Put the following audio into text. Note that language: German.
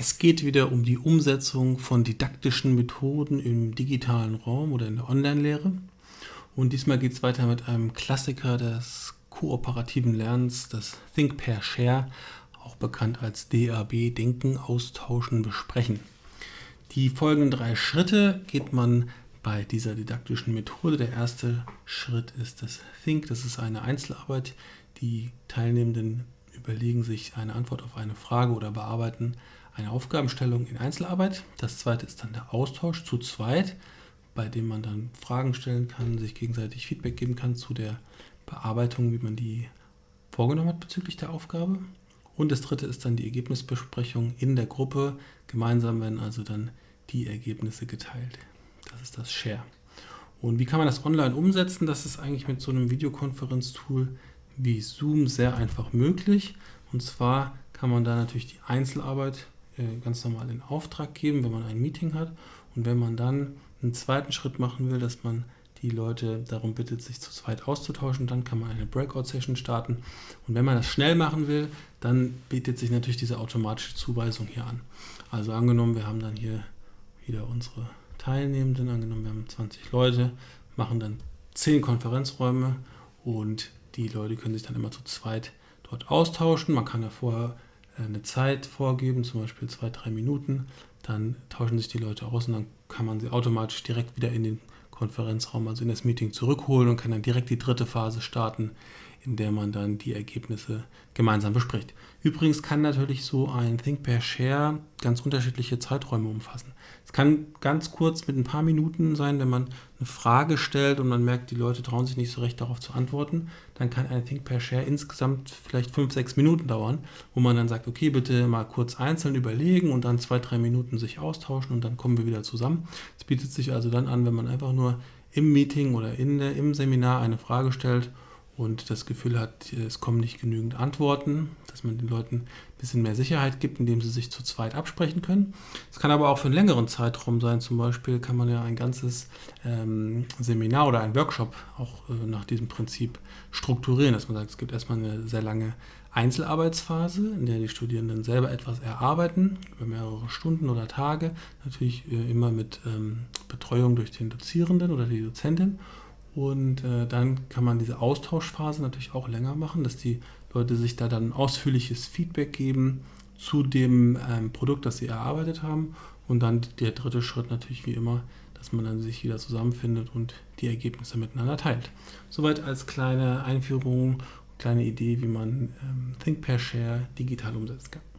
Es geht wieder um die Umsetzung von didaktischen Methoden im digitalen Raum oder in der Online-Lehre. Und diesmal geht es weiter mit einem Klassiker des kooperativen Lernens, das Think Pair Share, auch bekannt als DAB, Denken, Austauschen, Besprechen. Die folgenden drei Schritte geht man bei dieser didaktischen Methode. Der erste Schritt ist das Think, das ist eine Einzelarbeit. Die Teilnehmenden überlegen sich eine Antwort auf eine Frage oder bearbeiten eine Aufgabenstellung in Einzelarbeit. Das zweite ist dann der Austausch zu zweit, bei dem man dann Fragen stellen kann, sich gegenseitig Feedback geben kann zu der Bearbeitung, wie man die vorgenommen hat bezüglich der Aufgabe. Und das dritte ist dann die Ergebnisbesprechung in der Gruppe. Gemeinsam werden also dann die Ergebnisse geteilt. Das ist das Share. Und wie kann man das online umsetzen? Das ist eigentlich mit so einem Videokonferenztool wie Zoom sehr einfach möglich. Und zwar kann man da natürlich die Einzelarbeit äh, ganz normal in Auftrag geben, wenn man ein Meeting hat. Und wenn man dann einen zweiten Schritt machen will, dass man die Leute darum bittet, sich zu zweit auszutauschen, dann kann man eine Breakout-Session starten. Und wenn man das schnell machen will, dann bietet sich natürlich diese automatische Zuweisung hier an. Also angenommen, wir haben dann hier wieder unsere Teilnehmenden, angenommen, wir haben 20 Leute, machen dann 10 Konferenzräume und die Leute können sich dann immer zu zweit dort austauschen. Man kann ja vorher äh, eine Zeit vorgeben, zum Beispiel zwei, drei Minuten. Dann tauschen sich die Leute aus und dann kann man sie automatisch direkt wieder in den Konferenzraum, also in das Meeting zurückholen und kann dann direkt die dritte Phase starten, in der man dann die Ergebnisse gemeinsam bespricht. Übrigens kann natürlich so ein Think Pair Share ganz unterschiedliche Zeiträume umfassen. Es kann ganz kurz mit ein paar Minuten sein, wenn man eine Frage stellt und man merkt, die Leute trauen sich nicht so recht darauf zu antworten. Dann kann ein Think Pair Share insgesamt vielleicht fünf, sechs Minuten dauern, wo man dann sagt, okay, bitte mal kurz einzeln überlegen und dann zwei, drei Minuten sich austauschen und dann kommen wir wieder zusammen. Es bietet sich also dann an, wenn man einfach nur im Meeting oder in der, im Seminar eine Frage stellt und das Gefühl hat, es kommen nicht genügend Antworten, dass man den Leuten ein bisschen mehr Sicherheit gibt, indem sie sich zu zweit absprechen können. Es kann aber auch für einen längeren Zeitraum sein. Zum Beispiel kann man ja ein ganzes ähm, Seminar oder ein Workshop auch äh, nach diesem Prinzip strukturieren, dass man sagt, es gibt erstmal eine sehr lange Einzelarbeitsphase, in der die Studierenden selber etwas erarbeiten, über mehrere Stunden oder Tage, natürlich äh, immer mit ähm, Betreuung durch den Dozierenden oder die Dozentin. Und äh, dann kann man diese Austauschphase natürlich auch länger machen, dass die Leute sich da dann ausführliches Feedback geben zu dem ähm, Produkt, das sie erarbeitet haben. Und dann der dritte Schritt natürlich wie immer, dass man dann sich wieder zusammenfindet und die Ergebnisse miteinander teilt. Soweit als kleine Einführung, kleine Idee, wie man ähm, Think Pair Share digital umsetzen kann.